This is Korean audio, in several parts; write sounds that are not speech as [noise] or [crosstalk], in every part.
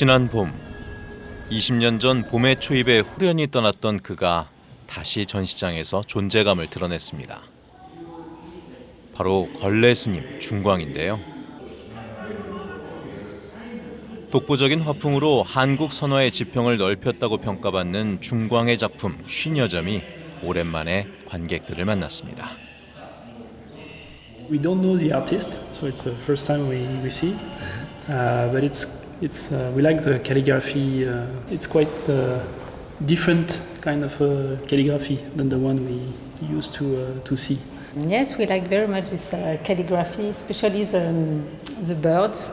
지난 봄 20년 전 봄의 초입에 후련히 떠났던 그가 다시 전시장에서 존재감을 드러냈습니다. 바로 걸레 스님 중광인데요. 독보적인 화풍으로 한국 선화의 지평을 넓혔다고 평가받는 중광의 작품 50여 점이 오랜만에 관객들을 만났습니다. We don't know the artist, so it's the first time we, we see. Uh, but it's it's uh, we like the calligraphy. Uh, it's quite uh, different kind of uh, calligraphy than the one we used to uh, to see. Yes, we like very much this uh, calligraphy, especially the, the birds,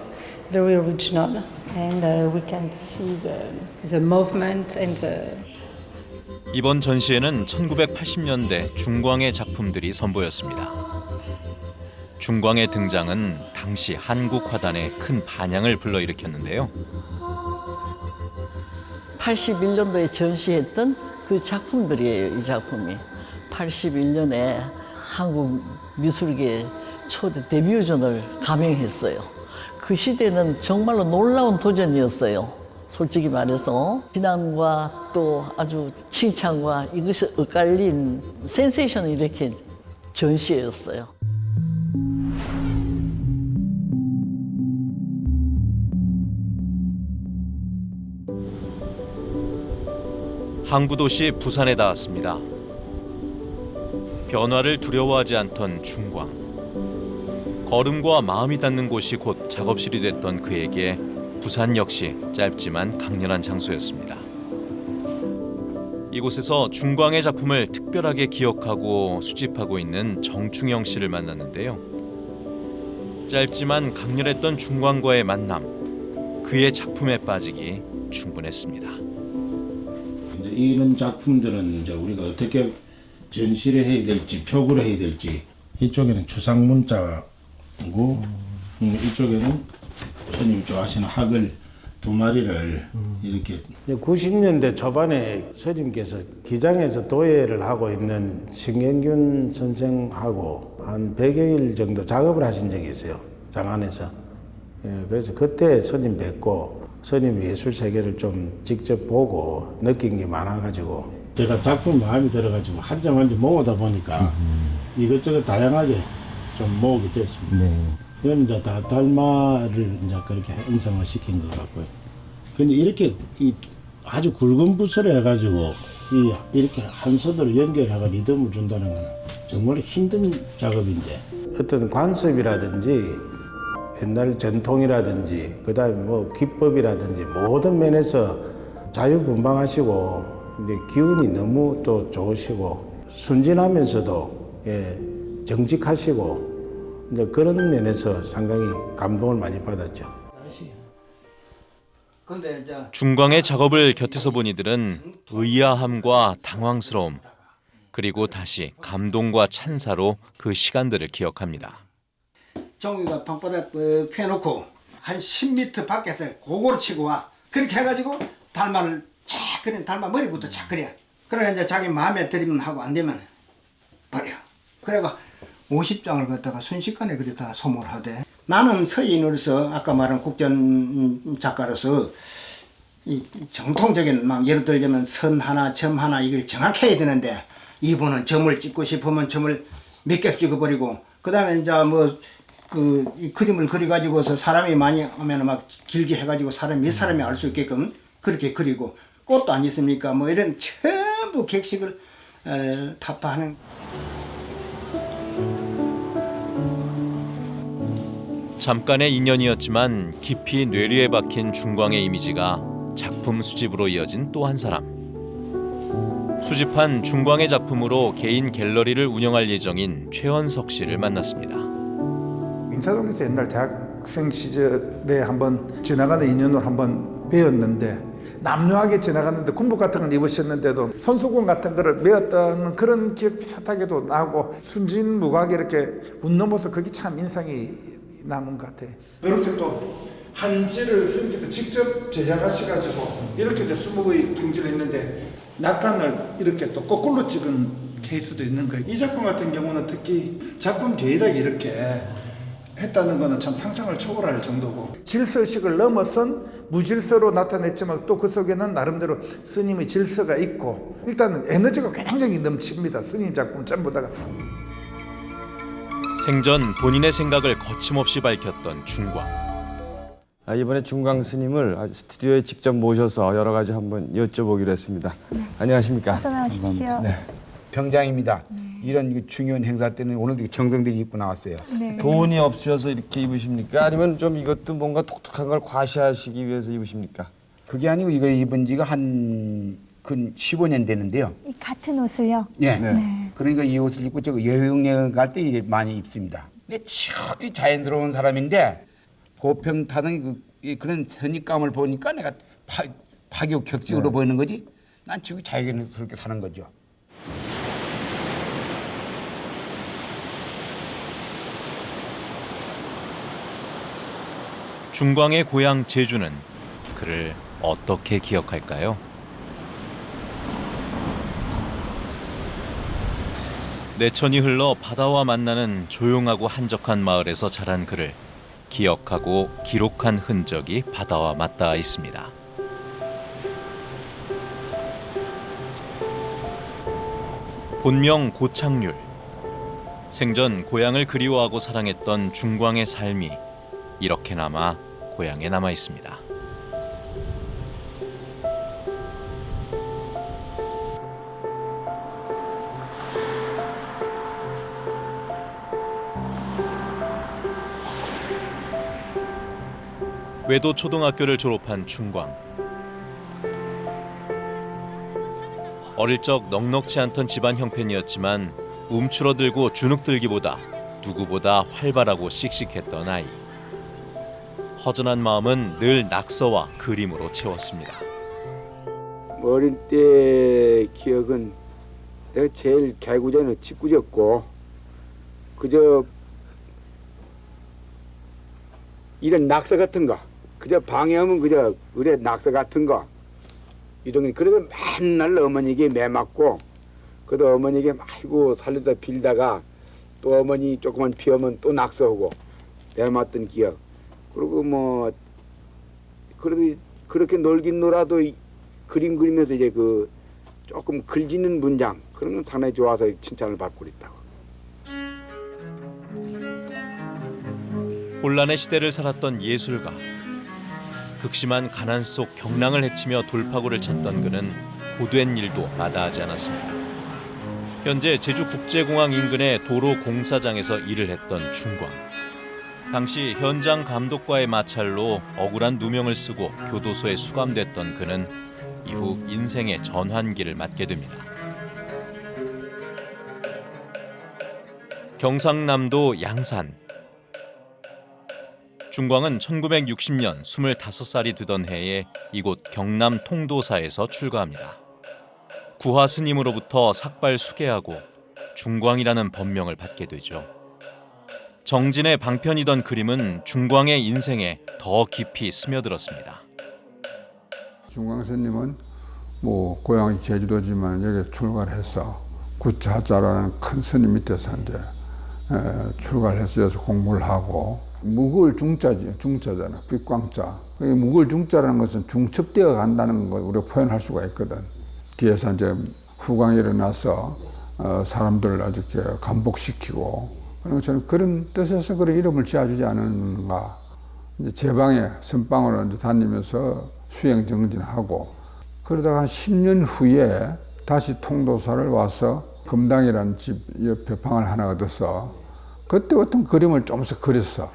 very original, and uh, we can see the, the movement and the 이번 전시회는 1980년대 중광의 작품들이 선보였습니다. 중광의 등장은 당시 한국 화단에 큰 반향을 불러일으켰는데요. 81년도에 전시했던 그 작품들이에요, 이 작품이. 81년에 한국 미술계 초대 데뷔전을 감행했어요. 그 시대는 정말로 놀라운 도전이었어요. 솔직히 말해서 비난과 또 아주 칭찬과 이것이 엇갈린 센세이션을 일으킨 전시회였어요. 항구도시 부산에 닿았습니다. 변화를 두려워하지 않던 중광. 걸음과 마음이 닿는 곳이 곧 작업실이 됐던 그에게 부산 역시 짧지만 강렬한 장소였습니다. 이곳에서 중광의 작품을 특별하게 기억하고 수집하고 있는 정충영 씨를 만났는데요. 짧지만 강렬했던 중광과의 만남, 그의 작품에 빠지기 충분했습니다. 이제 이런 작품들은 이제 우리가 어떻게 전시를 해야 될지 표구를 해야 될지 이쪽에는 추상 문자고 음, 이쪽에는 스님 좋아하시는 학을 두 마리를 이렇게 90년대 초반에 스님께서 기장에서 도예를 하고 있는 신경균 선생하고 한 100여일 정도 작업을 하신 적이 있어요 장안에서. 예, 그래서 그때 스님 뵙고 스님 예술 세계를 좀 직접 보고 느낀 게 많아가지고 제가 작품 마음에 들어가지고 한 점 한 점 모으다 보니까 이것저것 다양하게 좀 모으게 됐습니다. 그럼 이제 다 달마를 이제 그렇게 형성을 시킨 것 같고요. 근데 이렇게 이 아주 굵은 붓을 해가지고 이 이렇게 한 손으로 연결하고 리듬을 준다는 건 정말 힘든 작업인데 어떤 관습이라든지 옛날 전통이라든지 그다음에 뭐 기법이라든지 모든 면에서 자유분방하시고 이제 기운이 너무 또 좋으시고 순진하면서도 예, 정직하시고 이제 그런 면에서 상당히 감동을 많이 받았죠. 중광의 작업을 곁에서 본 이들은 의아함과 당황스러움, 그리고 다시 감동과 찬사로 그 시간들을 기억합니다. 종이가 방바닥 뻑 펴놓고 한 10m 밖에서 고고로 치고 와. 그렇게 해가지고 달마를 착 그래 달마 머리부터 착 그래. 그래 이제 자기 마음에 들이면 하고 안 되면 버려. 그래가 50장을 갖다가 순식간에 그래 다 소모하대. 나는 서인으로서 아까 말한 국전 작가로서 이 정통적인 막 예를 들자면 선 하나 점 하나 이걸 정확히 해야 되는데 이분은 점을 찍고 싶으면 점을 몇 개 찍어버리고 그 다음에 이제 뭐 그 이 그림을 그려 가지고서 사람이 많이 하면 막 길게 해 가지고 사람 몇 사람이 알 수 있게끔 그렇게 그리고 꽃도 안 있습니까 뭐 이런 전부 객식을 에, 타파하는 잠깐의 인연이었지만 깊이 뇌리에 박힌 중광의 이미지가 작품 수집으로 이어진 또 한 사람. 수집한 중광의 작품으로 개인 갤러리를 운영할 예정인 최원석 씨를 만났습니다. 인사동에서 옛날 대학생 시절에 한번 지나가는 인연으로 한번 배웠는데 남녀하게 지나갔는데 군복 같은 걸 입으셨는데도 손수건 같은 거를 메었던 그런 기억 비슷하게도 나고 순진무구하게 이렇게 웃는 모습 그게 참 인상이 남은 것 같아요. 이렇게 또 한지를 스님께서 직접 제작하셔가지고 이렇게 수목의 경지를 했는데 낙관을 이렇게 또 거꾸로 찍은 케이스도 있는 거예요. 이 작품 같은 경우는 특히 작품 뒤에다 이렇게 했다는 것은 참 상상을 초월할 정도고 질서식을 넘어선 무질서로 나타냈지만 또 그 속에는 나름대로 스님의 질서가 있고 일단은 에너지가 굉장히 넘칩니다. 스님 작품 전부 다가 생전 본인의 생각을 거침없이 밝혔던 중광. 아, 이번에 중광 스님을 아주 스튜디오에 직접 모셔서 여러 가지 한번 여쭤보기로 했습니다. 안녕하십니까? 어서 나오십시오. 병장입니다. 이런 그 중요한 행사 때는 오늘도 정성들이 입고 나왔어요. 네. 돈이 없으셔서 이렇게 입으십니까? 아니면 좀 이것도 뭔가 독특한 걸 과시하시기 위해서 입으십니까? 그게 아니고 이거 입은 지가 한 근 15년 되는데요. 이 같은 옷을요. 예. 네. 그러니까 이 옷을 입고 저 여행여행 갈 때 많이 입습니다. 근데 치어디 자연스러운 사람인데 보평 타는 그, 이 그런 선입감을 보니까 내가 파, 파격격적으로 보이는 거지. 난 지금 자연스럽게 사는 거죠. 중광의 고향 제주는 그를 어떻게 기억할까요? 내천이 흘러 바다와 만나는 조용하고 한적한 마을에서 자란 그를 기억하고 기록한 흔적이 바다와 맞닿아 있습니다. 본명 고창률. 생전 고향을 그리워하고 사랑했던 중광의 삶이 이렇게나마 고향에 남아 있습니다. 외도 초등학교를 졸업한 중광. 어릴 적 넉넉지 않던 집안 형편이었지만 움츠러들고 주눅들기보다 누구보다 활발하고 씩씩했던 아이. 허전한 마음은 늘 낙서와 그림으로 채웠습니다. 어릴 때 기억은 내가 제일 개구전은 짓궂었고 그저 이런 낙서 같은 거 그저 방해하면 그저 의뢰 낙서 같은 거 이런 게 그래서 맨날 어머니에게 매맞고 그래도 어머니에게 아이고 살려다 빌다가 또 어머니 조금만 비우면 또 낙서하고 매맞던 기억 그리고 뭐 그래도 그렇게 놀긴 놀아도 이- 그림 그리면서 이제 그 조금 글짓는 문장 그런 건 상당히 좋아서 칭찬을 받고 있다고. 혼란의 시대를 살았던 예술가. 극심한 가난 속 경랑을 헤치며 돌파구를 찾던 그는 고된 일도 마다하지 않았습니다. 현재 제주국제공항 인근의 도로 공사장에서 일을 했던 중광. 당시 현장 감독과의 마찰로 억울한 누명을 쓰고 교도소에 수감됐던 그는 이후 인생의 전환기를 맞게 됩니다. 경상남도 양산 중광은 1960년 25살이 되던 해에 이곳 경남 통도사에서 출가합니다. 구화 스님으로부터 삭발 수계하고 중광이라는 법명을 받게 되죠. 정진의 방편이던 그림은 중광의 인생에 더 깊이 스며들었습니다. 중광스님은 뭐 고향이 제주도지만 여기 출가를 해서 구차자라는 큰 스님 밑에서 이제 에, 출가를 해서 여기서 공부를 하고 묵을 중자지 중자잖아 빛광자 이 묵을 중자라는 것은 중첩되어 간다는 걸 우리가 표현할 수가 있거든 뒤에서 이제 후광이 일어나서 어, 사람들을 아주 감복시키고 것처럼 그런 뜻에서 그런 이름을 지어주지 않은가 이제 제 방에 선방으로 이제 다니면서 수행 정진하고 그러다가 한 10년 후에 다시 통도사를 와서 금당이라는 집 옆에 방을 하나 얻어서 그때 어떤 그림을 조금씩 그렸어.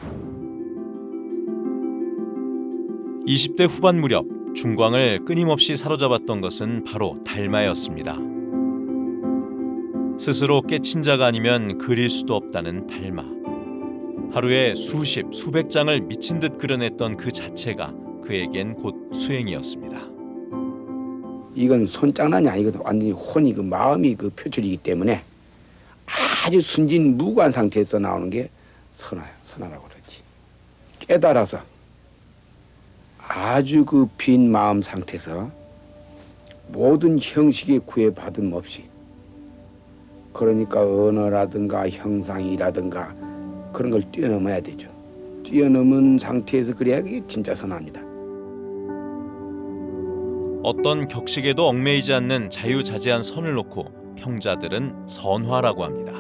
20대 후반 무렵 중광을 끊임없이 사로잡았던 것은 바로 달마였습니다. 스스로 깨친 자가 아니면 그릴 수도 없다는 달마. 하루에 수십, 수백 장을 미친 듯 그려냈던 그 자체가 그에겐 곧 수행이었습니다. 이건 손장난이 아니거든. 완전히 혼이 그 마음이 그 표출이기 때문에 아주 순진 무관 상태에서 나오는 게 선화야. 선화라고 그러지. 깨달아서 아주 그 빈 마음 상태에서 모든 형식의 구애받음 없이 그러니까 언어라든가 형상이라든가 그런 걸 뛰어넘어야 되죠. 뛰어넘은 상태에서 그래야 그게 진짜 선화입니다. 어떤 격식에도 얽매이지 않는 자유자재한 선을 놓고 평자들은 선화라고 합니다.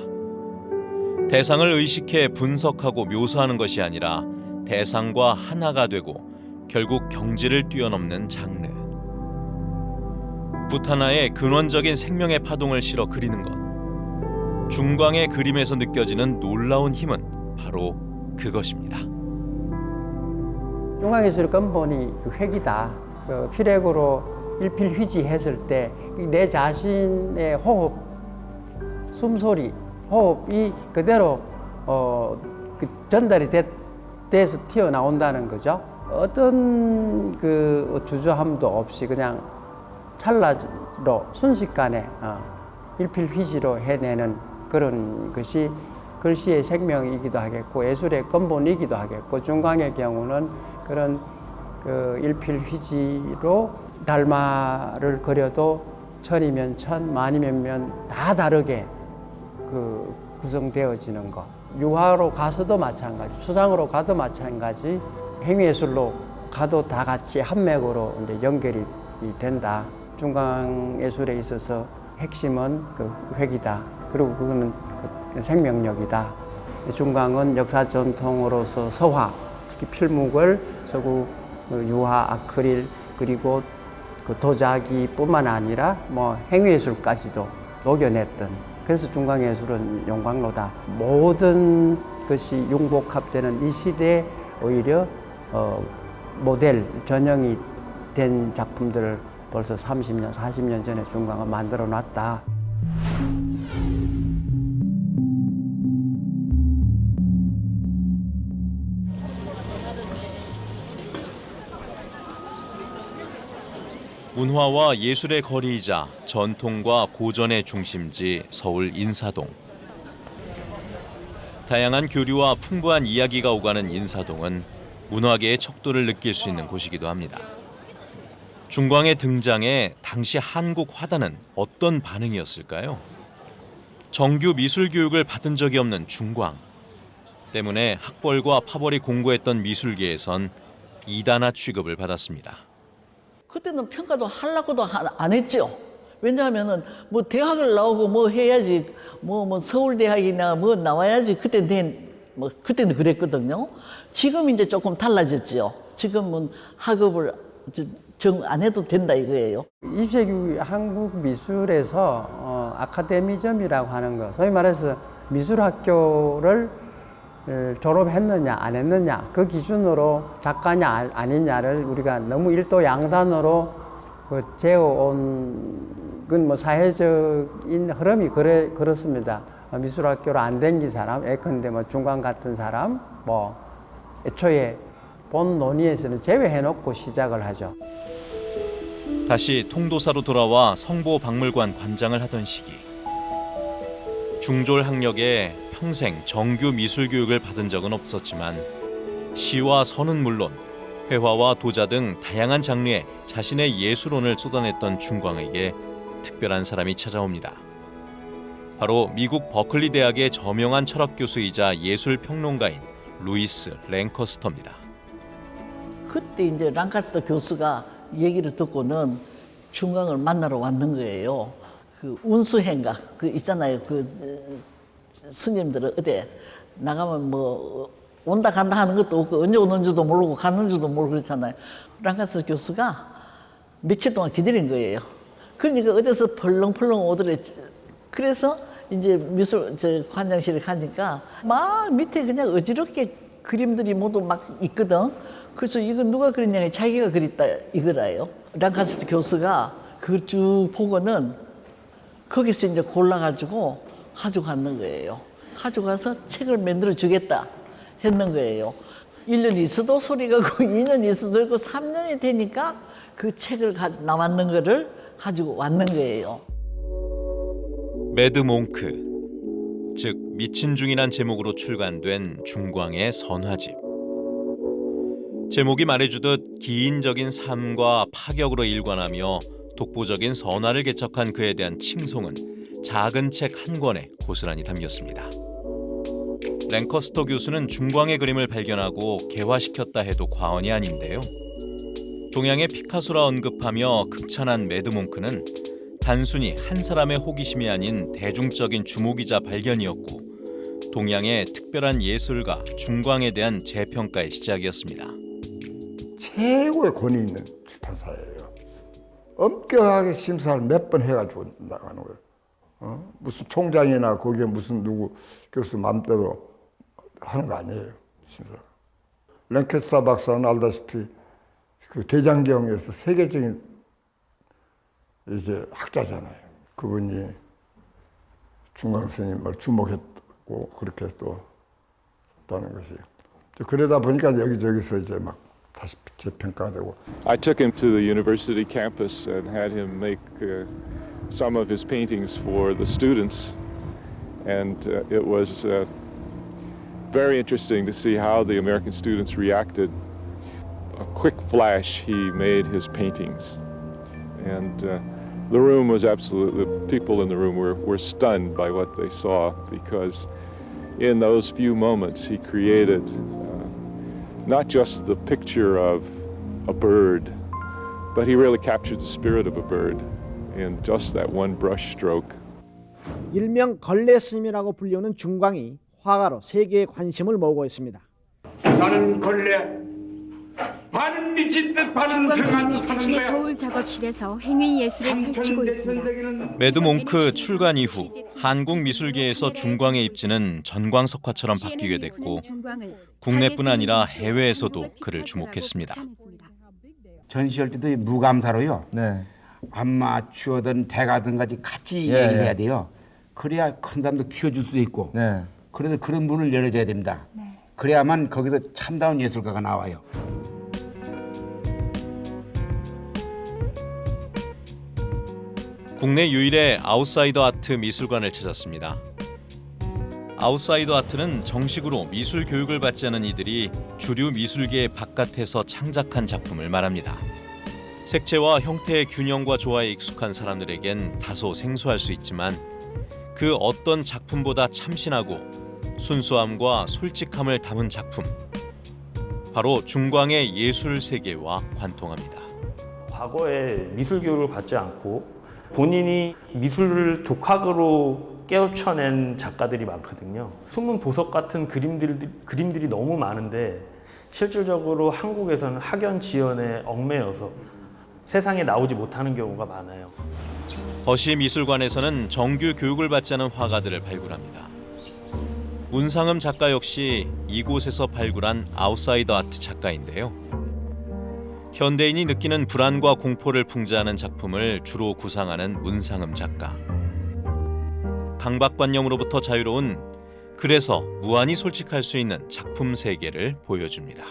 대상을 의식해 분석하고 묘사하는 것이 아니라 대상과 하나가 되고 결국 경지를 뛰어넘는 장르. 붓 하나에 근원적인 생명의 파동을 실어 그리는 것. 중광의 그림에서 느껴지는 놀라운 힘은 바로 그것입니다. 중앙예술 근본이 그 획이다. 그 필액으로 일필휘지했을 때 내 자신의 호흡, 숨소리, 호흡이 그대로 어, 그 전달이 됐, 돼서 튀어나온다는 거죠. 어떤 그 주저함도 없이 그냥 찰나로 순식간에 어, 일필휘지로 해내는 그런 것이 글씨의 생명이기도 하겠고 예술의 근본이기도 하겠고 중광의 경우는 그런 그 일필휘지로 달마를 그려도 천이면 천, 만이면 면 다 다르게 그 구성되어지는 것. 유화로 가서도 마찬가지, 추상으로 가도 마찬가지, 행위예술로 가도 다 같이 한 맥으로 이제 연결이 된다. 중강 예술에 있어서 핵심은 그 획이다. 그리고 그거는 그 생명력이다. 중강은 역사 전통으로서 서화, 특히 필묵을 서구 그 유화, 아크릴 그리고 그 도자기뿐만 아니라 뭐 행위예술까지도 녹여냈던 그래서 중강예술은 용광로다. 모든 것이 융복합되는 이 시대에 오히려 어, 모델 전형이 된 작품들을 벌써 30년, 40년 전에 중강을 만들어 놨다. 문화와 예술의 거리이자 전통과 고전의 중심지 서울 인사동. 다양한 교류와 풍부한 이야기가 오가는 인사동은 문화계의 척도를 느낄 수 있는 곳이기도 합니다. 중광의 등장에 당시 한국 화단은 어떤 반응이었을까요? 정규 미술 교육을 받은 적이 없는 중광. 때문에 학벌과 파벌이 공고했던 미술계에선 이단아 취급을 받았습니다. 그때는 평가도 하려고도 하- 안 했죠. 왜냐하면은 뭐 대학을 나오고 뭐 해야지 뭐뭐 서울대학이나 뭐 나와야지 그때 된뭐 그때는 그랬거든요. 지금 이제 조금 달라졌죠. 지금은 학업을 정 안 해도 된다 이거예요. 20세기 한국 미술에서 어, 아카데미점이라고 하는 거, 소위 말해서 미술학교를 을 졸업했느냐 안 했느냐 그 기준으로 작가냐 아- 아니냐를 우리가 너무 일도 양단으로 그 재어온 건 뭐 사회적인 흐름이 그래 그렇습니다. 어, 미술학교를 안 댕긴 사람, 예컨대 뭐 중간 같은 사람, 뭐 애초에 본 논의에서는 제외해놓고 시작을 하죠. 다시 통도사로 돌아와 성보박물관 관장을 하던 시기 중졸 학력에 평생 정규 미술 교육을 받은 적은 없었지만 시와 선은 물론 회화와 도자 등 다양한 장르에 자신의 예술혼을 쏟아냈던 중광에게 특별한 사람이 찾아옵니다. 바로 미국 버클리 대학의 저명한 철학 교수이자 예술 평론가인 루이스 랭커스터입니다. 그때 이제 랑카스터 교수가 얘기를 듣고는 중강을 만나러 왔는 거예요. 그 운수행각 그 있잖아요. 그 어, 스님들은 어디 나가면 뭐 온다 간다 하는 것도 없고 언제 오는지도 모르고 가는지도 모르고 그렇잖아요. 랑카스터 교수가 며칠 동안 기다린 거예요. 그러니까 어디서 펄렁펄렁 오더래. 그래서 이제 미술 저 관장실에 가니까 막 밑에 그냥 어지럽게 그림들이 모두 막 있거든. 그래서 이거 누가 그렸냐 자기가 그렸다 이거라요. 랑카스트 교수가 그걸 쭉 보고는 거기서 이제 골라가지고 가져갔는 거예요. 가져가서 책을 만들어 주겠다 했는 거예요. 1년 있어도 소리가 고 2년 있어도 있고 3년이 되니까 그 책을 가, 남았는 거를 가지고 왔는 거예요. Mad Monk, 즉 미친 중이란 제목으로 출간된 중광의 선화집. 제목이 말해주듯 기인적인 삶과 파격으로 일관하며 독보적인 선화를 개척한 그에 대한 칭송은 작은 책 한 권에 고스란히 담겼습니다. 랭커스터 교수는 중광의 그림을 발견하고 개화시켰다 해도 과언이 아닌데요. 동양의 피카소라 언급하며 극찬한 매드몽크는 단순히 한 사람의 호기심이 아닌 대중적인 주목이자 발견이었고 동양의 특별한 예술가 중광에 대한 재평가의 시작이었습니다. 최고의 권위 있는 출판사예요. 엄격하게 심사를 몇 번 해가지고 나가는 거예요. 어? 무슨 총장이나 거기에 무슨 누구 교수 마음대로 하는 거 아니에요. 심사. 랭캐스터 박사는 알다시피 그 대장경에서 세계적인 이제 학자잖아요. 그분이 중광 스님을 주목했고 그렇게 또 했다는 것이. 그러다 보니까 여기저기서 이제 막 다시 재 평가가 되고 I took him to the university campus and had him make uh, some of his paintings for the students. And uh, it was uh, very interesting to see how the American students reacted. A quick flash, he made his paintings. And uh, the room was absolutely, the people in the room were, were stunned by what they saw because in those few moments he created uh, not just the picture of a bird, but he really captured the spirit of a bird in just that one brush stroke. 일명 걸레 스님이라고 불리우는 중광이 화가로 세계의 관심을 모으고 있습니다. 나는 걸레 반은 미친 듯 반은 스님이 자신의 서울 작업실에서 행위 예술을 펼치고 있습니다. Mad Monk 출간 이후 한국 미술계에서 중광의 입지는 전광석화처럼 바뀌게 됐고 국내뿐 아니라 해외에서도 그를 주목했습니다. 전시할 때도 이 무감사로요. 네. 아마추어든 대가든 같이 같이 예, 얘기를 예. 해야 돼요. 그래야 큰 사람도 키워줄 수도 있고. 네. 그래서 그런 문을 열어줘야 됩니다. 그래야만 거기서 참다운 예술가가 나와요. 국내 유일의 아웃사이더 아트 미술관을 찾았습니다. 아웃사이더 아트는 정식으로 미술 교육을 받지 않은 이들이 주류 미술계 바깥에서 창작한 작품을 말합니다. 색채와 형태의 균형과 조화에 익숙한 사람들에겐 다소 생소할 수 있지만 그 어떤 작품보다 참신하고 순수함과 솔직함을 담은 작품 바로 중광의 예술 세계와 관통합니다. 과거에 미술 교육을 받지 않고 본인이 미술을 독학으로 깨우쳐낸 작가들이 많거든요. 숨은 보석 같은 그림들, 그림들이 너무 많은데 실질적으로 한국에서는 학연 지연에 얽매여서 세상에 나오지 못하는 경우가 많아요. 허시 미술관에서는 정규 교육을 받지 않은 화가들을 발굴합니다. 문상흠 작가 역시 이곳에서 발굴한 아웃사이더 아트 작가인데요. 현대인이 느끼는 불안과 공포를 풍자하는 작품을 주로 구상하는 문상흠 작가. 강박관념으로부터 자유로운 그래서 무한히 솔직할 수 있는 작품 세계를 보여줍니다.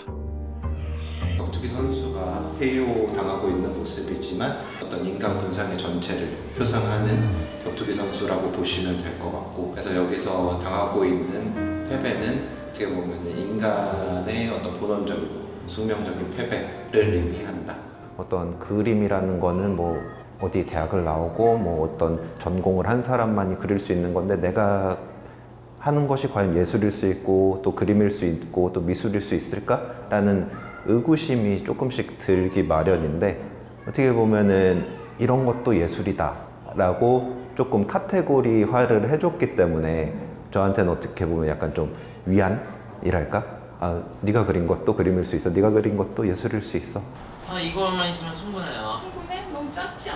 격투기 선수가 KO 당하고 있는 모습이지만 어떤 인간 군상의 전체를 표상하는 격투기 선수라고 보시면 될 것 같고 그래서 여기서 당하고 있는 패배는 어떻게 보면 인간의 어떤 본원적이고 숙명적인 패배를 의미한다. 어떤 그림이라는 거는 뭐 어디 대학을 나오고 뭐 어떤 전공을 한 사람만이 그릴 수 있는 건데 내가 하는 것이 과연 예술일 수 있고 또 그림일 수 있고 또 미술일 수 있을까라는 의구심이 조금씩 들기 마련인데 어떻게 보면은 이런 것도 예술이다 라고 조금 카테고리화를 해줬기 때문에 저한테는 어떻게 보면 약간 좀 위안이랄까? 아, 네가 그린 것도 그림일 수 있어. 네가 그린 것도 예술일 수 있어. 아 이거만 있으면 충분해요.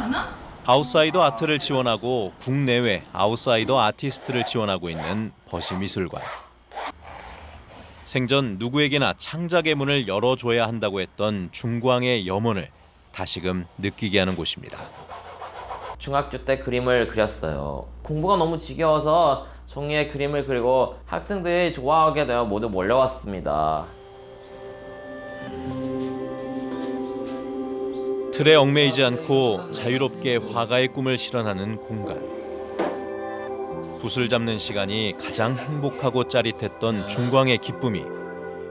않아? 아웃사이더 아트를 지원하고 국내외 아웃사이더 아티스트를 지원하고 있는 벗이미술관. 생전 누구에게나 창작의 문을 열어줘야 한다고 했던 중광의 염원을 다시금 느끼게 하는 곳입니다. 중학교 때 그림을 그렸어요. 공부가 너무 지겨워서 종이에 그림을 그리고 학생들이 좋아하게 되어 모두 몰려왔습니다. 틀에 얽매이지 않고 자유롭게 화가의 꿈을 실현하는 공간. 붓을 잡는 시간이 가장 행복하고 짜릿했던 중광의 기쁨이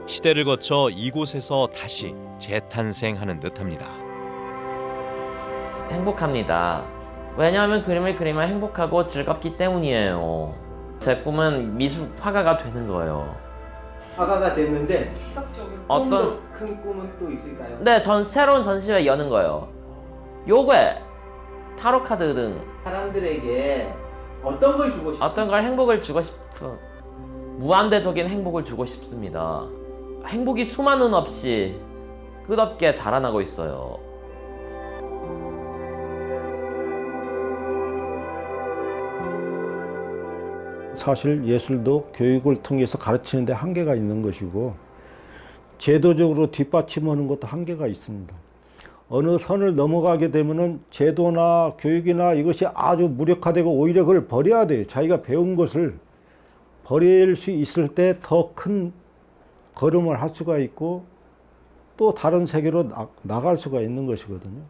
시대를 거쳐 이곳에서 다시 재탄생하는 듯합니다. 행복합니다. 왜냐하면 그림을 그리면 행복하고 즐겁기 때문이에요. 제 꿈은 미술 화가가 되는 거예요. 화가가 됐는데 어떤- 큰 꿈은 또 있을까요? 네, 전 새로운 전시회 여는 거예요. 요괴, 타로 카드 등 사람들에게 어떤 걸 주고 싶어요? 어떤 걸 행복을 주고 싶은 무한대적인 행복을 주고 싶습니다. 행복이 수만은 없이 끝없게 자라나고 있어요. 사실 예술도 교육을 통해서 가르치는 데 한계가 있는 것이고 제도적으로 뒷받침하는 것도 한계가 있습니다. 어느 선을 넘어가게 되면은 제도나 교육이나 이것이 아주 무력화되고 오히려 그걸 버려야 돼요. 자기가 배운 것을 버릴 수 있을 때 더 큰 걸음을 할 수가 있고 또 다른 세계로 나, 나갈 수가 있는 것이거든요.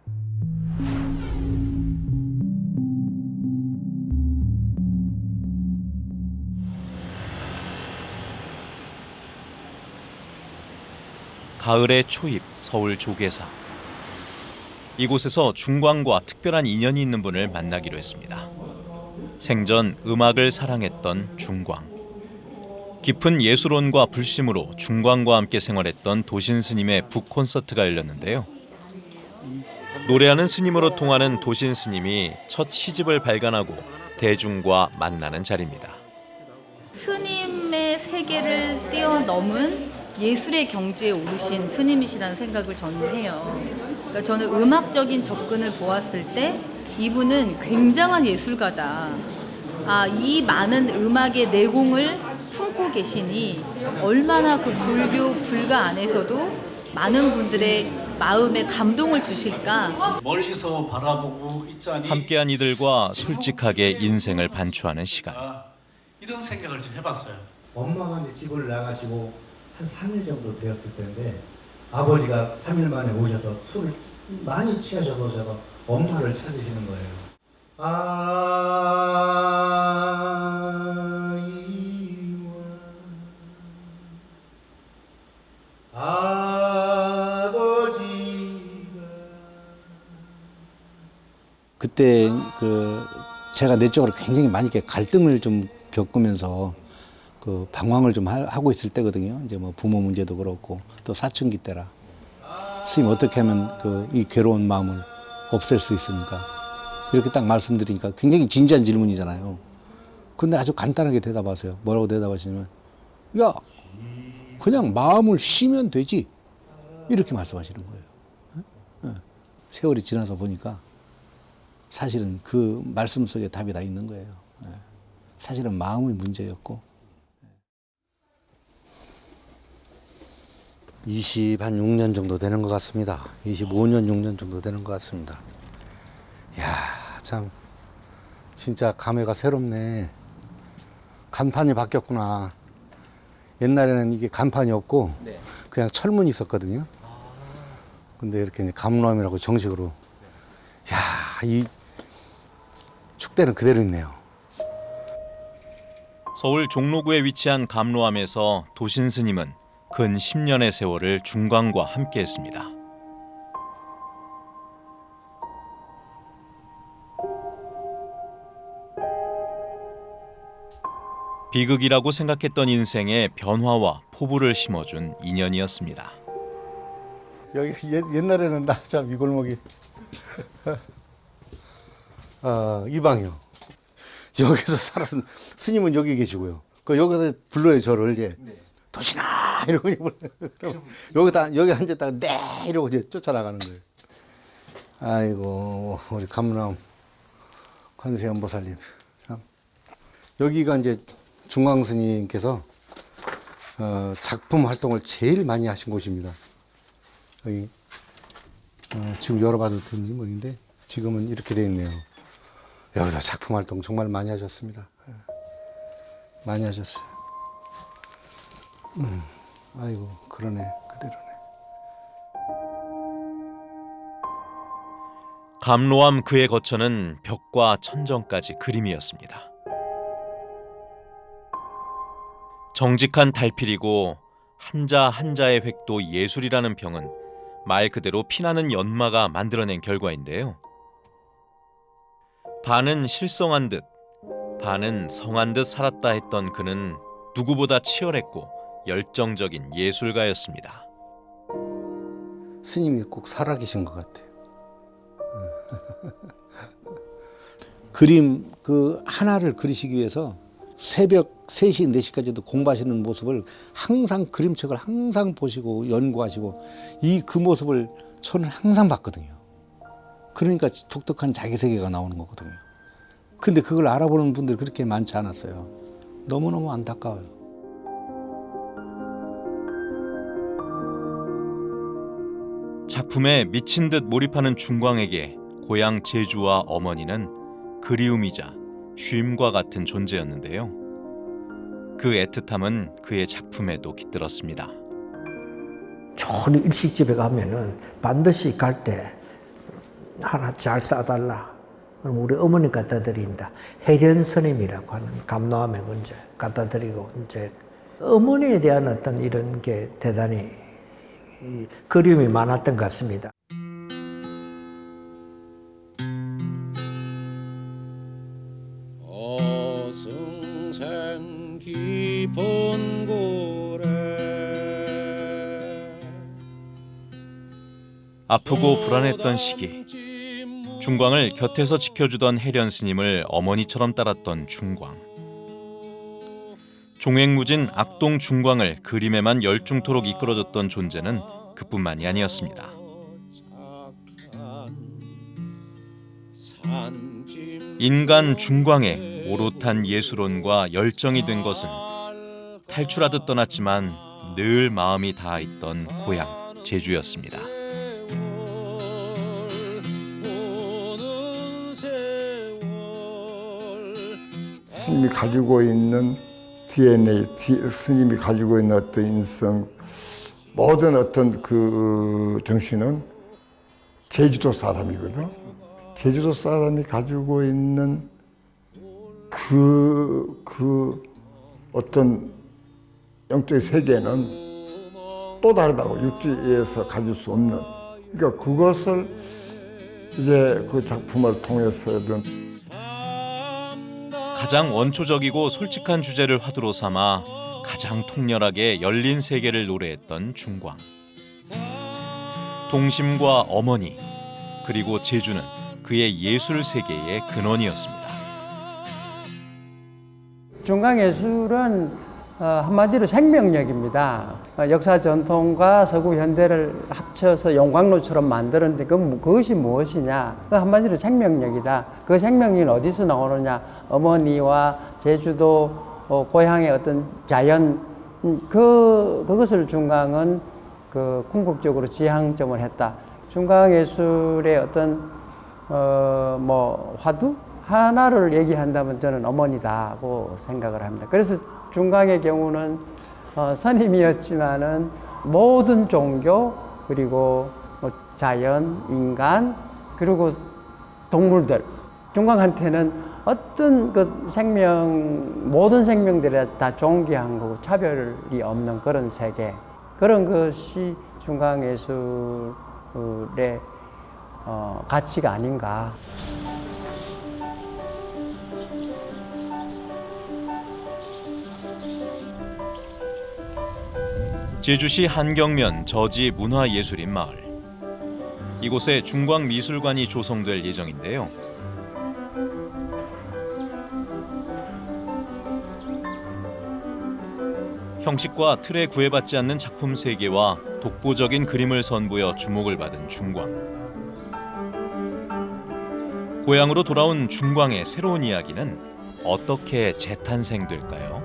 가을의 초입 서울 조계사. 이곳에서 중광과 특별한 인연이 있는 분을 만나기로 했습니다. 생전 음악을 사랑했던 중광. 깊은 예술혼과 불심으로 중광과 함께 생활했던 도신 스님의 북 콘서트가 열렸는데요. 노래하는 스님으로 통하는 도신 스님이 첫 시집을 발간하고 대중과 만나는 자리입니다. 스님의 세계를 뛰어넘은 예술의 경지에 오르신 스님이시라는 생각을 저는 해요. 그러니까 저는 음악적인 접근을 보았을 때 이분은 굉장한 예술가다. 아, 이 많은 음악의 내공을 품고 계시니 얼마나 그 불교 불가 안에서도 많은 분들의 마음에 감동을 주실까? 멀리서 바라보고 있자니 함께한 이들과 솔직하게 인생을 반추하는 시간. 이런 생각을 좀 해봤어요. 엄마가 이제 집을 나가시고 한 3일 정도 되었을 텐데 아버지가 3일 만에 오셔서 술을 많이 취하셔서 오셔서 엄마를 찾으시는 거예요. 아버지가 그때 그 제가 내적으로 굉장히 많이 갈등을 좀 겪으면서 그 방황을 좀 하- 하고 있을 때거든요. 이제 뭐 부모 문제도 그렇고 또 사춘기 때라. 스님 어떻게 하면 그 이 괴로운 마음을 없앨 수 있습니까? 이렇게 딱 말씀드리니까 굉장히 진지한 질문이잖아요. 근데 아주 간단하게 대답하세요. 뭐라고 대답하시냐면 야 그냥 마음을 쉬면 되지 이렇게 말씀하시는 거예요. 세월이 지나서 보니까 사실은 그 말씀 속에 답이 다 있는 거예요. 예. 사실은 마음의 문제였고 20, 한 6년 정도 되는 것 같습니다. 25년, 6년 정도 되는 것 같습니다. 야, 참 진짜 감회가 새롭네. 간판이 바뀌었구나. 옛날에는 이게 간판이 없고 네. 그냥 철문이 있었거든요. 근데 이렇게 이제 감로함이라고 정식으로 야, 이 축대는 그대로 있네요. 서울 종로구에 위치한 감로암에서 도신 스님은 근 10년의 세월을 중광과 함께했습니다. 비극이라고 생각했던 인생에 변화와 포부를 심어준 인연이었습니다. 여기 옛, 옛날에는 나 참 이 골목이 [laughs] 아, 이 방이요. 여기서 살았으면 스님은 여기 계시고요. 그 여기서 불러요 저를 예. 도시나 [laughs] 이러고 이제 불러요. 그럼 여기다 여기 앉았다가 네 이러고 이제 쫓아나가는 거예요. 아이고 우리 감람 관세음 보살님 참 여기가 이제 중광 스님께서 어, 작품 활동을 제일 많이 하신 곳입니다. 여기 어, 지금 열어봐도 되는 모인데 지금은 이렇게 돼 있네요. 여기서 작품 활동 정말 많이 하셨습니다. 예. 많이 하셨어요. 음, 아이고 그러네 그대로네. 감로암 그의 거처는 벽과 천정까지 그림이었습니다. 정직한 달필이고 한자 한자의 획도 예술이라는 평은 말 그대로 피나는 연마가 만들어낸 결과인데요. 반은 실성한 듯, 반은 성한 듯 살았다 했던 그는 누구보다 치열했고 열정적인 예술가였습니다. 스님이 꼭 살아계신 것 같아요. [laughs] 그림 그 하나를 그리시기 위해서 새벽 3시, 4시까지도 공부하시는 모습을 항상 그림책을 항상 보시고 연구하시고 이 그 모습을 저는 항상 봤거든요. 그러니까 독특한 자기 세계가 나오는 거거든요. 근데 그걸 알아보는 분들이 그렇게 많지 않았어요. 너무너무 안타까워요. 작품에 미친 듯 몰입하는 중광에게 고향 제주와 어머니는 그리움이자 쉼과 같은 존재였는데요. 그 애틋함은 그의 작품에도 깃들었습니다. 좋은 일식집에 가면은 반드시 갈 때 하나 잘 싸달라. 그럼 우리 어머니 갖다 드린다. 해련 스님이라고 하는 감로함에 이제 갖다 드리고 이제 어머니에 대한 어떤 이런 게 대단히 이 그리움이 많았던 것 같습니다. 어승생 깊은 고래 아프고 불안했던 시기 중광을 곁에서 지켜주던 해련 스님을 어머니처럼 따랐던 중광 종횡무진 악동 중광을 그림에만 열중토록 이끌어줬던 존재는 그뿐만이 아니었습니다. 인간 중광의 오롯한 예술혼과 열정이 된 것은 탈출하듯 떠났지만 늘 마음이 닿아 있던 고향 제주였습니다. 스님이 가지고 있는 DNA, 스님이 가지고 있는 어떤 인성, 모든 어떤 그 정신은 제주도 사람이거든. 제주도 사람이 가지고 있는 그, 그 어떤 영적 세계는 또 다르다고 육지에서 가질 수 없는. 그러니까 그것을 이제 그 작품을 통해서든 가장 원초적이고 솔직한 주제를 화두로 삼아 가장 통렬하게 열린 세계를 노래했던 중광. 동심과 어머니 그리고 제주는 그의 예술 세계의 근원이었습니다. 중강예술은 어, 한마디로 생명력입니다. 어, 역사 전통과 서구 현대를 합쳐서 용광로처럼 만드는데 그, 그것이 무엇이냐? 그 한마디로 생명력이다. 그 생명력은 어디서 나오느냐? 어머니와 제주도 어, 고향의 어떤 자연 음, 그 그것을 중강은 그 궁극적으로 지향점을 했다. 중강 예술의 어떤 어, 뭐 화두 하나를 얘기한다면 저는 어머니다고 생각을 합니다. 그래서 중강의 경우는 어, 선임이었지만은 모든 종교 그리고 뭐 자연, 인간 그리고 동물들 중강한테는 어떤 그 생명 모든 생명들에 다 존귀한 거고 차별이 없는 그런 세계 그런 것이 중강예술의 어, 가치가 아닌가. 제주시 한경면 저지 문화예술인 마을. 이곳에 중광미술관이 조성될 예정인데요. 형식과 틀에 구애받지 않는 작품 세계와 독보적인 그림을 선보여 주목을 받은 중광. 고향으로 돌아온 중광의 새로운 이야기는 어떻게 재탄생될까요?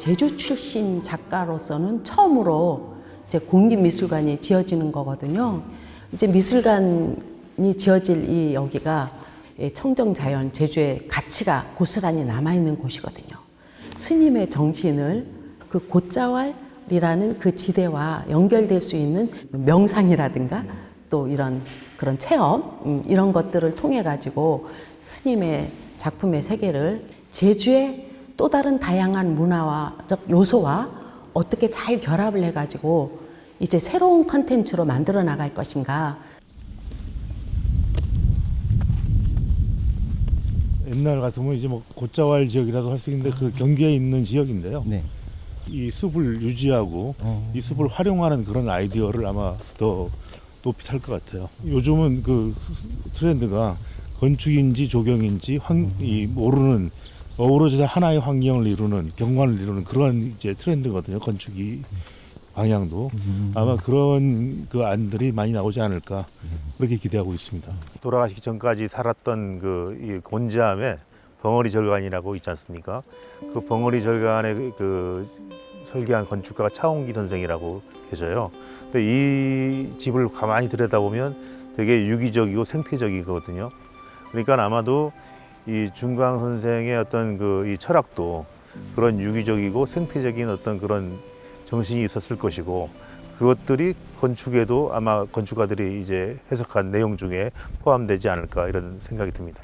제주 출신 작가로서는 처음으로 이제 공립미술관이 지어지는 거거든요. 이제 미술관이 지어질 이 여기가 청정자연 제주의 가치가 고스란히 남아있는 곳이거든요. 스님의 정신을 그 곶자왈이라는 그 지대와 연결될 수 있는 명상이라든가 또 이런 그런 체험 음, 이런 것들을 통해 가지고 스님의 작품의 세계를 제주의 또 다른 다양한 문화와적 요소와 어떻게 잘 결합을 해가지고 이제 새로운 컨텐츠로 만들어 나갈 것인가 옛날 같으면 이제 뭐 고자왈 지역이라고 할수 있는데 그 경기에 있는 지역인데요. 이 숲을 유지하고 이 숲을 활용하는 그런 아이디어를 아마 더 높이 살 것 같아요. 요즘은 그 트렌드가 건축인지 조경인지 환, 이 모르는 어우러져서 하나의 환경을 이루는 경관을 이루는 그런 이제 트렌드거든요. 건축이 방향도 아마 그런 그 안들이 많이 나오지 않을까 그렇게 기대하고 있습니다. 돌아가시기 전까지 살았던 그이 곤지암에 벙어리 절간이라고 있지 않습니까? 그 벙어리 절간의 그- 그 설계한 건축가가 차홍기 선생이라고 계셔요. 근데 이 집을 가만히 들여다보면 되게 유기적이고 생태적이거든요. 그러니까 아마도 이 중광 선생의 어떤 그 이 철학도 그런 유기적이고 생태적인 어떤 그런 정신이 있었을 것이고 그것들이 건축에도 아마 건축가들이 이제 해석한 내용 중에 포함되지 않을까 이런 생각이 듭니다.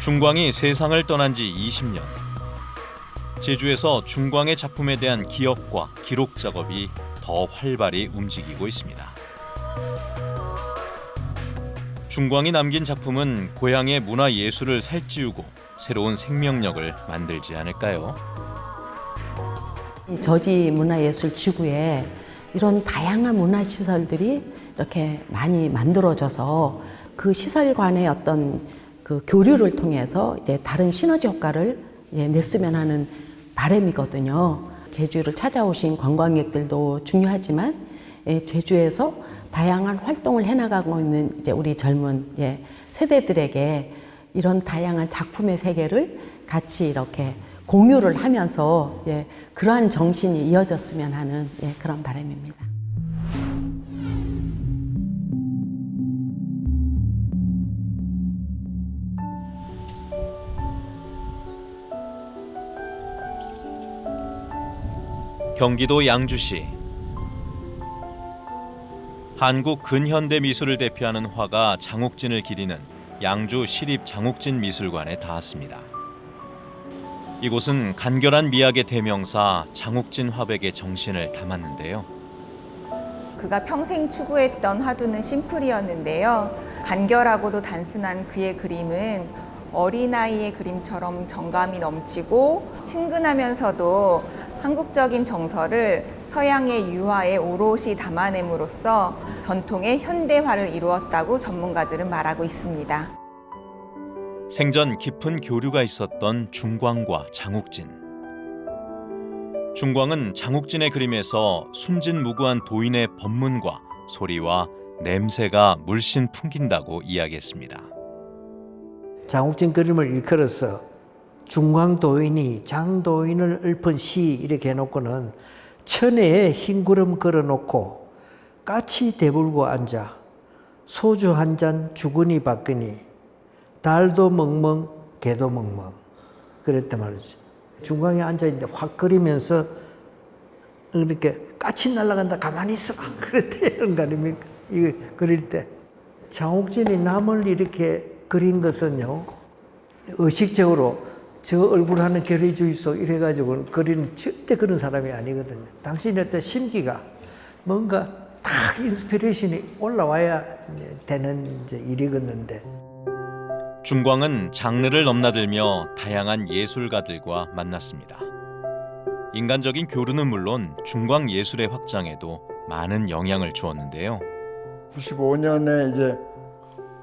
중광이 세상을 떠난 지 20년. 제주에서 중광의 작품에 대한 기억과 기록 작업이 더 활발히 움직이고 있습니다. 중광이 남긴 작품은 고향의 문화 예술을 살찌우고 새로운 생명력을 만들지 않을까요? 이 저지 문화예술 지구에 이런 다양한 문화 시설들이 이렇게 많이 만들어져서 그 시설 간의 어떤 그 교류를 통해서 이제 다른 시너지 효과를 이제 냈으면 하는 바람이거든요. 제주를 찾아오신 관광객들도 중요하지만 예, 제주에서 다양한 활동을 해나가고 있는 이제 우리 젊은 예, 세대들에게 이런 다양한 작품의 세계를 같이 이렇게 공유를 하면서 예, 그러한 정신이 이어졌으면 하는 예, 그런 바람입니다. 경기도 양주시 한국 근현대 미술을 대표하는 화가 장욱진을 기리는 양주 시립 장욱진 미술관에 닿았습니다. 이곳은 간결한 미학의 대명사 장욱진 화백의 정신을 담았는데요. 그가 평생 추구했던 화두는 심플이었는데요. 간결하고도 단순한 그의 그림은 어린아이의 그림처럼 정감이 넘치고 친근하면서도 한국적인 정서를 서양의 유화에 오롯이 담아냄으로써 전통의 현대화를 이루었다고 전문가들은 말하고 있습니다. 생전 깊은 교류가 있었던 중광과 장욱진. 중광은 장욱진의 그림에서 숨진 무구한 도인의 법문과 소리와 냄새가 물씬 풍긴다고 이야기했습니다. 장욱진 그림을 일컬어서 중광도인이 장도인을 읊은 시 이렇게 해놓고는 천혜에 흰 구름 걸어놓고 까치 대불고 앉아 소주 한 잔 주거니 받거니 달도 멍멍 개도 멍멍. 그랬단 말이지. 중광에 앉아있는데 확 그리면서 이렇게 까치 날아간다 가만히 있어 [laughs] 그랬대. 이런 그림이 이거 그릴 때. 장욱진이 남을 이렇게 그린 것은요 의식적으로 저 얼굴 하는 결의 주의소 이래가지고 그리는 절대 그런 사람이 아니거든요. 어떤 심기가 뭔가 딱 인스피레이션이 올라와야 되는 이제 일이겠는데. 중광은 장르를 넘나들며 다양한 예술가들과 만났습니다. 인간적인 교류는 물론 중광 예술의 확장에도 많은 영향을 주었는데요. 95년에 이제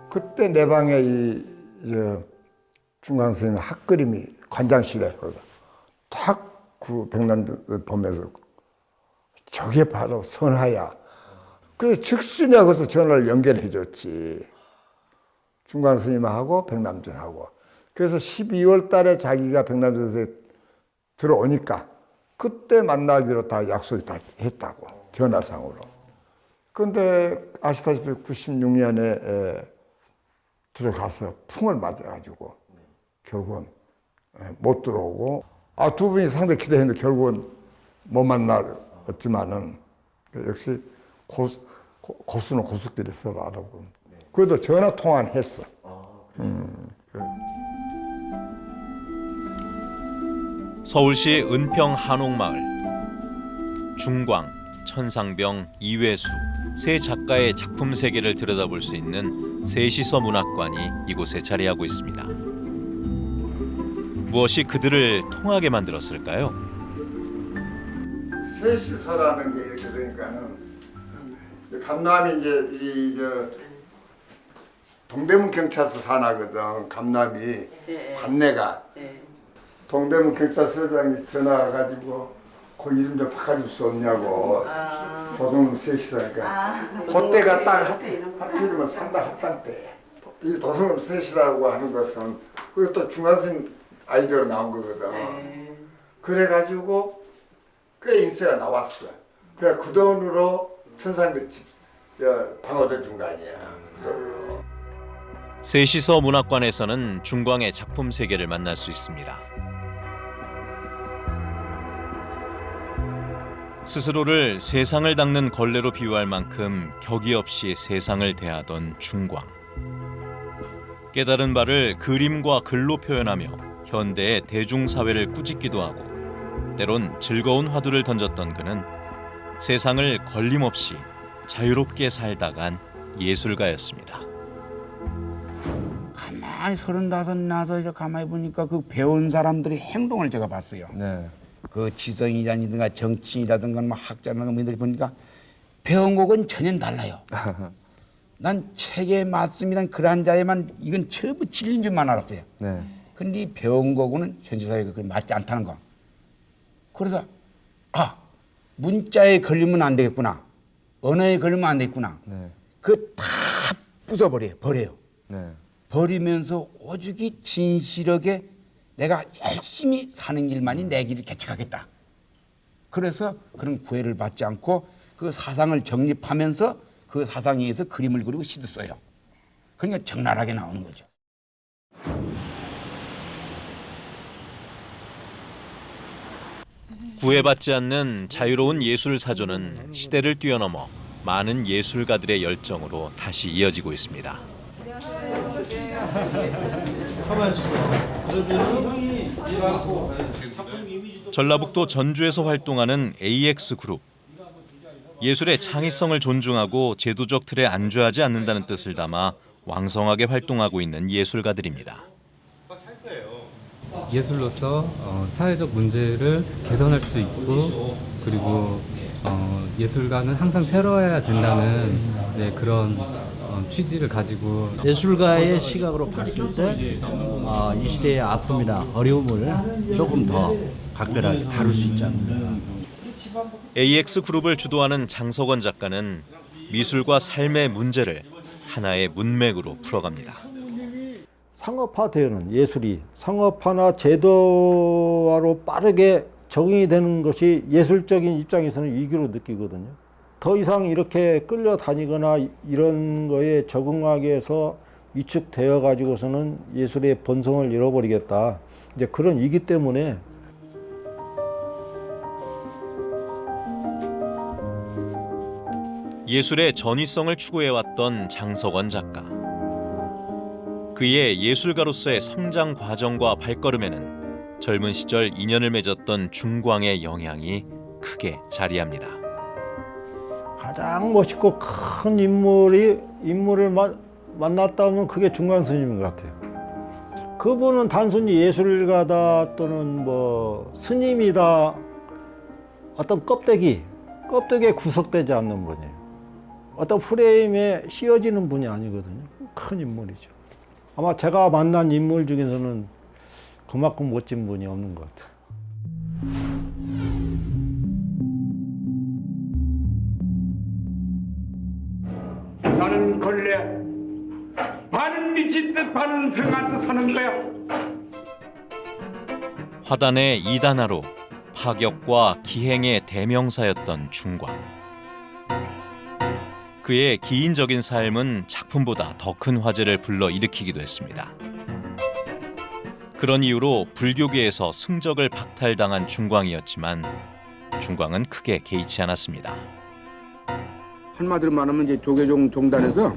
그때 내 방에 이 이제 중광 선생님 학그림이 관장실에 탁그 백남을 보면서 저게 바로 선하야. 그래서 즉시 내가 거기서 전화를 연결해 줬지. 중광 스님하고 백남준하고. 그래서 12월 달에 자기가 백남준 선생 들어오니까 그때 만나기로 다 약속이 다 했다고. 전화상으로. 근데 아시다시피 96년에 들어가서 풍을 맞아가지고 결국은 못 들어오고 아 두 분이 상당히 기대했는데 결국은 못 만났지만은 역시 고수, 고수는 고수끼리 서로 알아보고 그래도 전화 통화는 했어. 음, 그래. 서울시 은평 한옥마을 중광, 천상병, 이회수, 세 작가의 작품 세계를 들여다볼 수 있는 세시서 문학관이 이곳에 자리하고 있습니다. 무엇이 그들을 통하게 만들었을까요? 셋이서라는 게 이렇게 되니까는 감남이 이제 이 저 동대문 경찰서 산하거든 감남이. 네. 관내가. 동대문 경찰서장이 전화 와가지고 그 이름 좀 바꿔줄 수 없냐고. 도성 셋이서니까. 그때가 딱 합- 하필이면 삼당 합당 때 이 도성 셋이라고 하는 것은 그것도 중간선 아이디어로 나온 거거든 그래가지고 꽤 인세가 나왔어. 그래 그 돈으로 천상배 집 방어대 준거 아니야. 그 돈으로. 세시서 문학관에서는 중광의 작품 세계를 만날 수 있습니다. 스스로를 세상을 닦는 걸레로 비유할 만큼 격이 없이 세상을 대하던 중광. 깨달은 바를 그림과 글로 표현하며 현대의 대중사회를 꾸짖기도 하고 때론 즐거운 화두를 던졌던 그는 세상을 걸림없이 자유롭게 살다간 예술가였습니다. 가만히 서른다섯 나서 이렇게 가만히 보니까 그 배운 사람들의 행동을 제가 봤어요. 그 지성이라든가 정치인이라든가 뭐 학자라든가 뭐들이 보니까 배운 곡은 전혀 달라요. [laughs] 난 책에 맞습니다. 글한 자에만 이건 전부 진리인 줄만 알았어요. 네. 근데 이 배운 거고는 현실 사회가 그렇게 맞지 않다는 거. 그래서 아 문자에 걸리면 안 되겠구나. 언어에 걸리면 안 되겠구나. 그다 부숴버려요. 버려요. 네. 버리면서 오죽이 진실하게 내가 열심히 사는 길만이 내 길을 개척하겠다. 그래서 그런 구애를 받지 않고 그 사상을 정립하면서 그 사상에 의해서 그림을 그리고 시도 써요. 그러니까 적나라하게 나오는 거죠. 구애받지 않는 자유로운 예술 사조는 시대를 뛰어넘어 많은 예술가들의 열정으로 다시 이어지고 있습니다. 전라북도 전주에서 활동하는 AX 그룹. 예술의 창의성을 존중하고 제도적 틀에 안주하지 않는다는 뜻을 담아 왕성하게 활동하고 있는 예술가들입니다. 예술로서 어, 사회적 문제를 개선할 수 있고 그리고 어, 예술가는 항상 새로워야 된다는 네, 그런 어, 취지를 가지고 예술가의 시각으로 봤을 때, 어, 이 시대의 아픔이나 어려움을 조금 더 각별하게 다룰 수 있지 않는가. AX 그룹을 주도하는 장석원 작가는 미술과 삶의 문제를 하나의 문맥으로 풀어갑니다. 상업화되는 예술이 상업화나 제도화로 빠르게 적응이 되는 것이 예술적인 입장에서는 위기로 느끼거든요. 더 이상 이렇게 끌려다니거나 이런 거에 적응하기 위해서 위축되어 가지고서는 예술의 본성을 잃어버리겠다. 이제 그런 이기 때문에 예술의 전위성을 추구해왔던 장석원 작가. 그의 예술가로서의 성장 과정과 발걸음에는 젊은 시절 인연을 맺었던 중광의 영향이 크게 자리합니다. 가장 멋있고 큰 인물이 인물을 마, 만났다면 그게 중간 스님인 것 같아요. 그분은 단순히 예술가다 또는 뭐 스님이다 어떤 껍데기 껍데기에 구석되지 않는 분이에요. 어떤 프레임에 씌워지는 분이 아니거든요. 큰 인물이죠. 아마 제가 만난 인물 중에서는 그만큼 멋진 분이 없는 것 같아요. 나는 걸레 반은 미친 듯 반은 성한 듯 사는 거야. 화단의 이단화로 파격과 기행의 대명사였던 중광. 그의 기인적인 삶은 작품보다 더 큰 화제를 불러 일으키기도 했습니다. 그런 이유로 불교계에서 승적을 박탈당한 중광이었지만 중광은 크게 개의치 않았습니다. 한마디로 말하면 이제 조계종 종단에서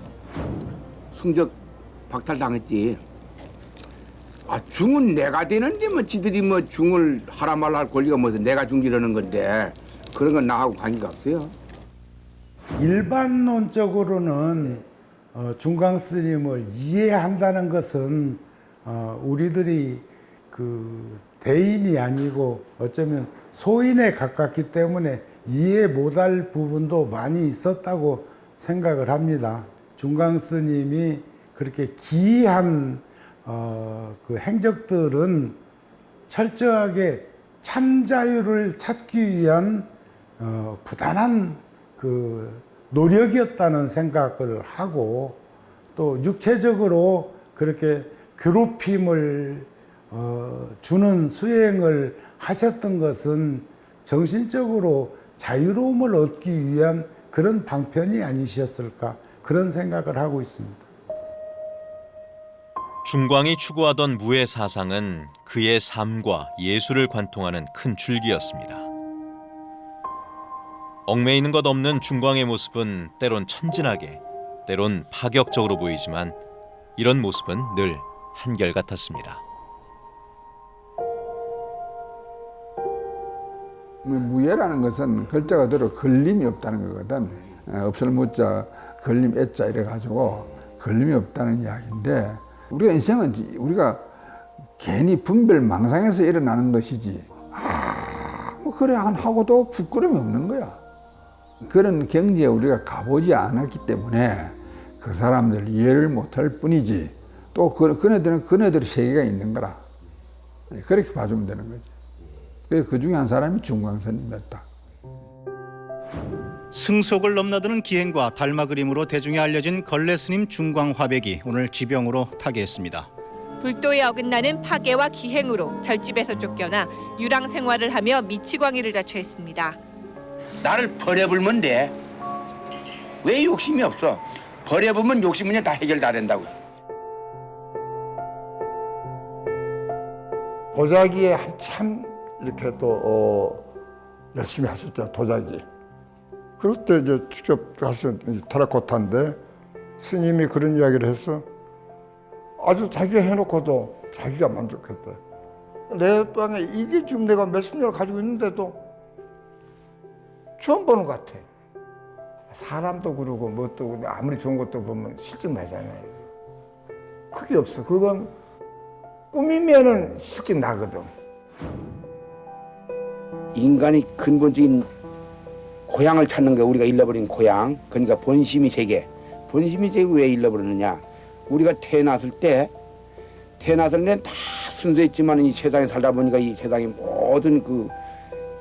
승적 박탈 당했지. 아 중은 내가 되는데 뭐 지들이 뭐 중을 하라 말라 할 권리가 뭐서 내가 중지라는 건데 그런 건 나하고 관계가 없어요. 일반론적으로는 어, 중강 스님을 이해한다는 것은 어, 우리들이 그 대인이 아니고 어쩌면 소인에 가깝기 때문에 이해 못할 부분도 많이 있었다고 생각을 합니다. 중강 스님이 그렇게 기이한 어, 그 행적들은 철저하게 참자유를 찾기 위한 어, 부단한 그 노력이었다는 생각을 하고 또 육체적으로 그렇게 괴롭힘을 어, 주는 수행을 하셨던 것은 정신적으로 자유로움을 얻기 위한 그런 방편이 아니셨을까 그런 생각을 하고 있습니다. 중광이 추구하던 무의 사상은 그의 삶과 예술을 관통하는 큰 줄기였습니다. 얽매이는 것 없는 중광의 모습은 때론 천진하게, 때론 파격적으로 보이지만 이런 모습은 늘 한결같았습니다. 뭐 무예라는 것은 글자 그대로 걸림이 없다는 거거든. 어, 없을 무자, 걸림 애자 이래 가지고 걸림이 없다는 이야기인데 우리가 인생은 우리가 괜히 분별 망상에서 일어나는 것이지 아, 뭐 그래 안 하고도 부끄러움이 없는 거야. 그런 경지에 우리가 가보지 않았기 때문에 그 사람들 이해를 못할 뿐이지 또 그, 그네들은 그네들의 세계가 있는 거라. 그렇게 봐주면 되는 거지. 그래서 그 중에 한 사람이 중광선이었다. 승속을 넘나드는 기행과 달마 그림으로 대중에 알려진 걸레 스님 중광 화백이 오늘 지병으로 타계했습니다. 불도에 어긋나는 파괴와 기행으로 절집에서 쫓겨나 유랑 생활을 하며 미치광이를 자초했습니다. 나를 버려불면 돼. 왜 욕심이 없어? 버려보면 욕심은 다 해결 다 된다고. 도자기에 한참 이렇게 또 어, 열심히 하셨죠 도자기. 그럴 때 이제 직접 가서 테라코타인데 스님이 그런 이야기를 했어. 아주 자기가 해놓고도 자기가 만족했대. 내 방에 이게 지금 내가 몇십 년을 가지고 있는데도 처음 보는 것 같아. 사람도 그러고 뭣도 아무리 좋은 것도 보면 실증 나잖아요. 그게 없어. 그건 꾸미면은 실증 나거든. 인간이 근본적인 고향을 찾는 거 우리가 잃어버린 고향 그러니까 본심이 세계 본심이 세계 왜 잃어버렸느냐 우리가 태어났을 때 태어났을 때다 순수했지만 이 세상에 살다 보니까 이 세상의 모든 그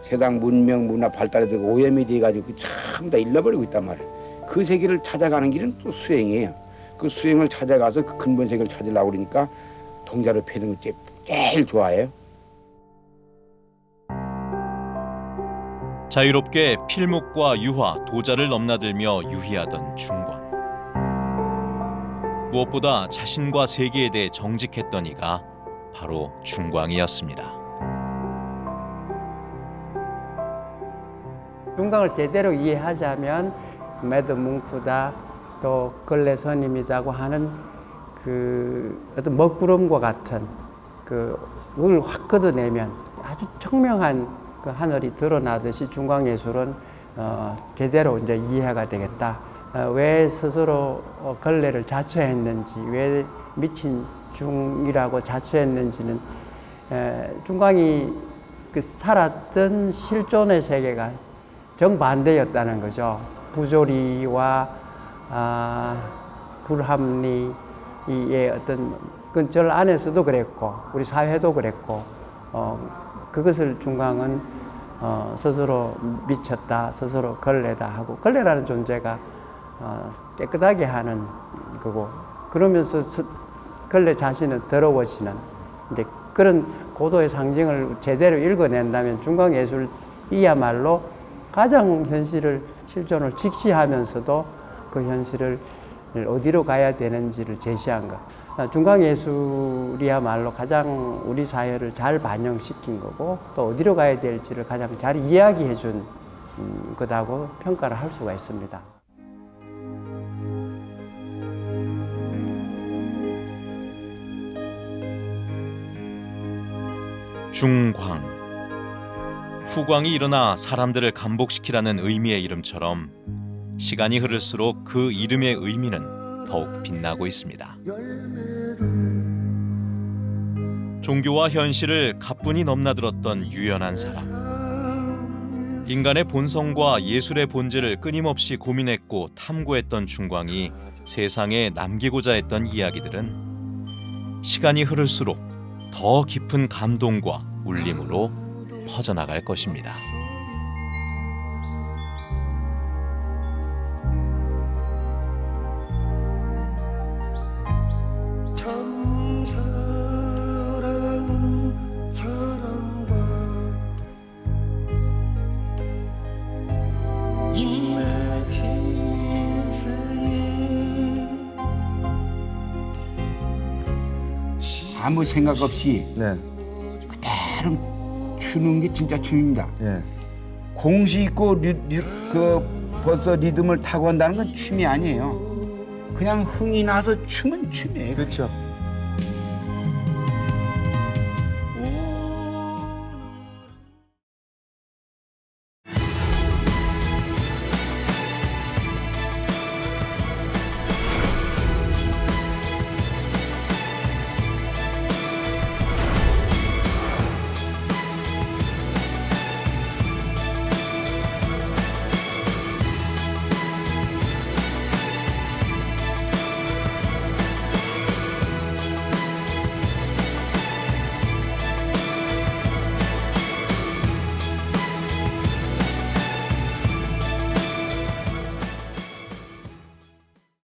세상 문명 문화 발달에 되고 오염이 돼가지고 참 다 잃어버리고 있단 말이에요 그 세계를 찾아가는 길은 또 수행이에요 그 수행을 찾아가서 그 근본 세계를 찾으려고 그러니까 동자를 패는 거 제일 좋아해요 자유롭게 필묵과 유화, 도자를 넘나들며 유희하던 중광. 무엇보다 자신과 세계에 대해 정직했던 이가 바로 중광이었습니다. 중강을 제대로 이해하자면 매드 뭉크다 또 걸레 선임이다고 하는 그 어떤 먹구름과 같은 그 그걸 확 걷어내면 아주 청명한 그 하늘이 드러나듯이 중광 예술은 어, 제대로 이제 이해가 되겠다. 어, 왜 스스로 어, 걸레를 자처했는지, 왜 미친 중이라고 자처했는지는 에, 중광이 그 살았던 실존의 세계가 정반대였다는 거죠. 부조리와 아, 불합리의 어떤 그절 안에서도 그랬고 우리 사회도 그랬고 어, 그것을 중광은 어, 스스로 미쳤다, 스스로 걸레다 하고 걸레라는 존재가 어, 깨끗하게 하는 거고 그러면서 스, 걸레 자신은 더러워지는 이제 그런 고도의 상징을 제대로 읽어낸다면 중광 예술이야말로 가장 현실을 실존을 직시하면서도 그 현실을 어디로 가야 되는지를 제시한 것. 중광 예술이야말로 가장 우리 사회를 잘 반영시킨 거고 또 어디로 가야 될지를 가장 잘 이야기해 준 음, 거다고 평가를 할 수가 있습니다. 중광 후광이 일어나 사람들을 감복시키라는 의미의 이름처럼 시간이 흐를수록 그 이름의 의미는 더욱 빛나고 있습니다. 종교와 현실을 가뿐히 넘나들었던 유연한 사람. 인간의 본성과 예술의 본질을 끊임없이 고민했고 탐구했던 중광이 세상에 남기고자 했던 이야기들은 시간이 흐를수록 더 깊은 감동과 울림으로 퍼져나갈 것입니다. 아무 생각 없이 그대로 추는 게 진짜 춤입니다. 공시 있고 리, 리, 그 벌써 리듬을 타고 한다는 건 춤이 아니에요. 그냥 흥이 나서 춤은 춤이에요. 그렇죠.